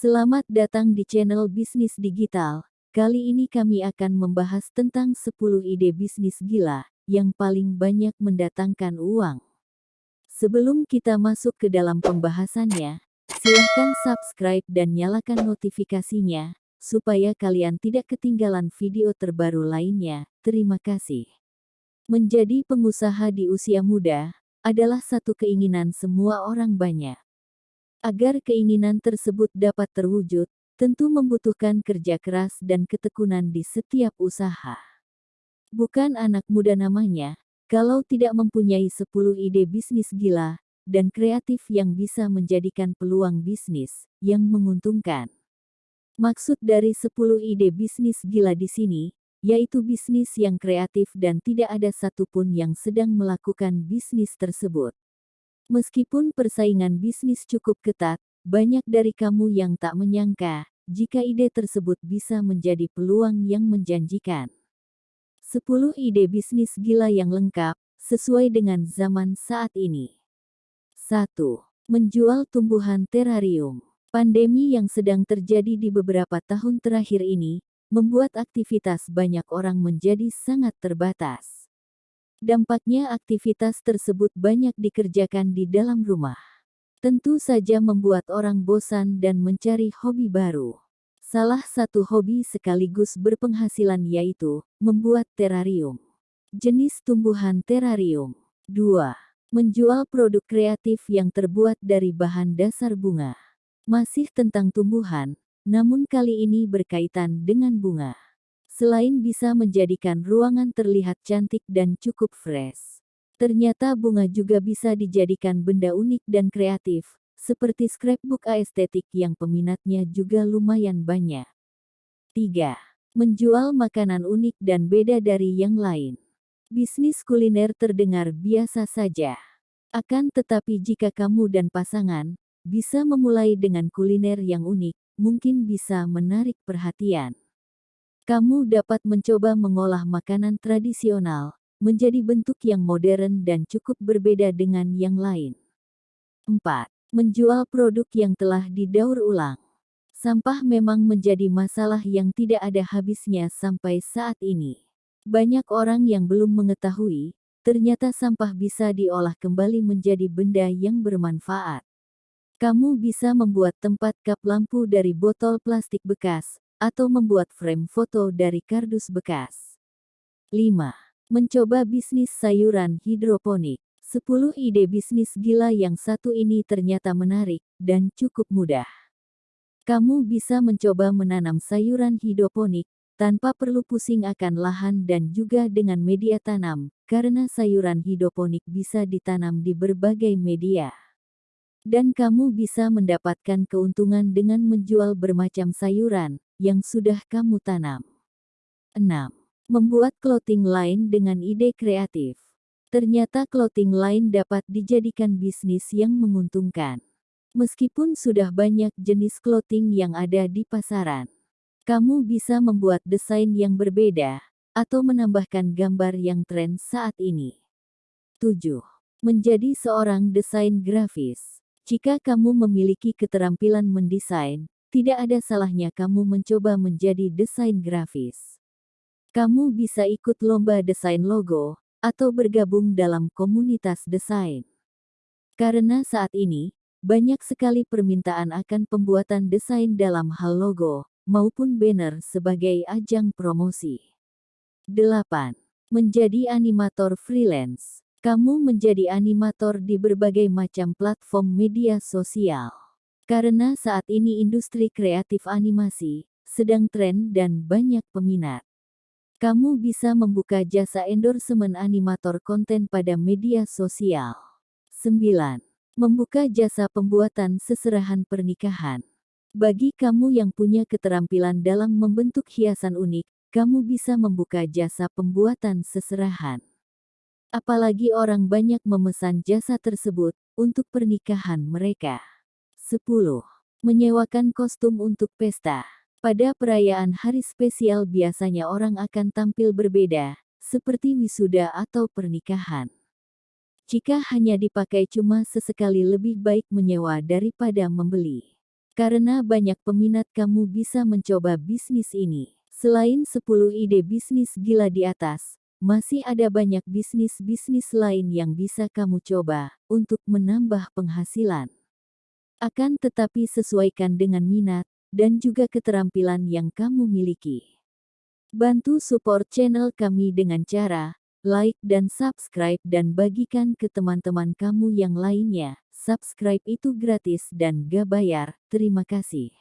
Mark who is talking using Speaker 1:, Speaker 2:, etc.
Speaker 1: Selamat datang di channel Bisnis Digital. Kali ini kami akan membahas tentang 10 ide bisnis gila yang paling banyak mendatangkan uang. Sebelum kita masuk ke dalam pembahasannya, silahkan subscribe dan nyalakan notifikasinya, supaya kalian tidak ketinggalan video terbaru lainnya. Terima kasih. Menjadi pengusaha di usia muda adalah satu keinginan semua orang banyak. Agar keinginan tersebut dapat terwujud, tentu membutuhkan kerja keras dan ketekunan di setiap usaha. Bukan anak muda namanya, kalau tidak mempunyai 10 ide bisnis gila dan kreatif yang bisa menjadikan peluang bisnis yang menguntungkan. Maksud dari 10 ide bisnis gila di sini, yaitu bisnis yang kreatif dan tidak ada satupun yang sedang melakukan bisnis tersebut. Meskipun persaingan bisnis cukup ketat, banyak dari kamu yang tak menyangka jika ide tersebut bisa menjadi peluang yang menjanjikan. 10 ide bisnis gila yang lengkap, sesuai dengan zaman saat ini. 1. Menjual tumbuhan terarium. Pandemi yang sedang terjadi di beberapa tahun terakhir ini, membuat aktivitas banyak orang menjadi sangat terbatas. Dampaknya aktivitas tersebut banyak dikerjakan di dalam rumah. Tentu saja membuat orang bosan dan mencari hobi baru. Salah satu hobi sekaligus berpenghasilan yaitu membuat terarium. Jenis tumbuhan terarium. 2. Menjual produk kreatif yang terbuat dari bahan dasar bunga. Masih tentang tumbuhan, namun kali ini berkaitan dengan bunga. Selain bisa menjadikan ruangan terlihat cantik dan cukup fresh, ternyata bunga juga bisa dijadikan benda unik dan kreatif, seperti scrapbook estetik yang peminatnya juga lumayan banyak. 3. Menjual makanan unik dan beda dari yang lain. Bisnis kuliner terdengar biasa saja. Akan tetapi jika kamu dan pasangan bisa memulai dengan kuliner yang unik, mungkin bisa menarik perhatian. Kamu dapat mencoba mengolah makanan tradisional menjadi bentuk yang modern dan cukup berbeda dengan yang lain. 4. Menjual produk yang telah didaur ulang. Sampah memang menjadi masalah yang tidak ada habisnya sampai saat ini. Banyak orang yang belum mengetahui, ternyata sampah bisa diolah kembali menjadi benda yang bermanfaat. Kamu bisa membuat tempat kap lampu dari botol plastik bekas, atau membuat frame foto dari kardus bekas. 5. Mencoba bisnis sayuran hidroponik. 10 ide bisnis gila yang satu ini ternyata menarik, dan cukup mudah. Kamu bisa mencoba menanam sayuran hidroponik, tanpa perlu pusing akan lahan dan juga dengan media tanam, karena sayuran hidroponik bisa ditanam di berbagai media. Dan kamu bisa mendapatkan keuntungan dengan menjual bermacam sayuran yang sudah kamu tanam. 6. Membuat clothing line dengan ide kreatif. Ternyata clothing line dapat dijadikan bisnis yang menguntungkan. Meskipun sudah banyak jenis clothing yang ada di pasaran, kamu bisa membuat desain yang berbeda atau menambahkan gambar yang tren saat ini. 7. Menjadi seorang desain grafis. Jika kamu memiliki keterampilan mendesain, tidak ada salahnya kamu mencoba menjadi desain grafis. Kamu bisa ikut lomba desain logo, atau bergabung dalam komunitas desain. Karena saat ini, banyak sekali permintaan akan pembuatan desain dalam hal logo, maupun banner sebagai ajang promosi. 8. Menjadi animator freelance. Kamu menjadi animator di berbagai macam platform media sosial. Karena saat ini industri kreatif animasi sedang tren dan banyak peminat. Kamu bisa membuka jasa endorsement animator konten pada media sosial. 9. Membuka jasa pembuatan seserahan pernikahan. Bagi kamu yang punya keterampilan dalam membentuk hiasan unik, kamu bisa membuka jasa pembuatan seserahan. Apalagi orang banyak memesan jasa tersebut untuk pernikahan mereka. 10. Menyewakan kostum untuk pesta. Pada perayaan hari spesial biasanya orang akan tampil berbeda, seperti wisuda atau pernikahan. Jika hanya dipakai cuma sesekali lebih baik menyewa daripada membeli. Karena banyak peminat kamu bisa mencoba bisnis ini. Selain 10 ide bisnis gila di atas, masih ada banyak bisnis-bisnis lain yang bisa kamu coba untuk menambah penghasilan. Akan tetapi sesuaikan dengan minat dan juga keterampilan yang kamu miliki. Bantu support channel kami dengan cara like dan subscribe dan bagikan ke teman-teman kamu yang lainnya. Subscribe itu gratis dan gak bayar. Terima kasih.